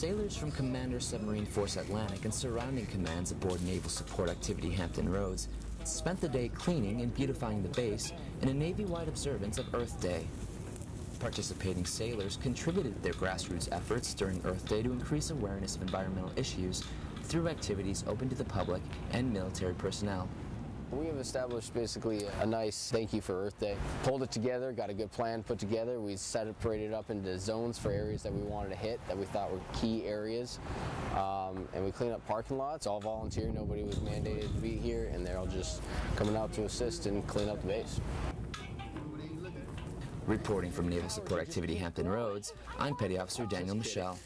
Sailors from Commander Submarine Force Atlantic and surrounding commands aboard Naval Support Activity Hampton Roads spent the day cleaning and beautifying the base in a Navy-wide observance of Earth Day. Participating sailors contributed their grassroots efforts during Earth Day to increase awareness of environmental issues through activities open to the public and military personnel. We have established basically a nice thank you for Earth Day. Pulled it together, got a good plan put together. We separated it up into zones for areas that we wanted to hit that we thought were key areas. Um, and we cleaned up parking lots, all volunteer, nobody was mandated to be here and they're all just coming out to assist and clean up the base. Reporting from Naval Support Activity Hampton Roads, I'm Petty Officer Daniel Michelle.